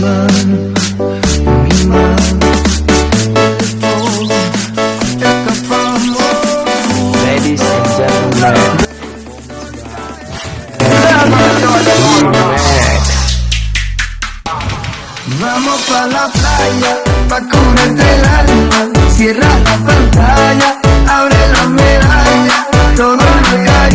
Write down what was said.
mano, mi mano. Escapamos. Ladies and gentlemen. Vamos pa' la playa, pa' curarte el alma. Cierra la pantalla, abre la medalla. todo el regar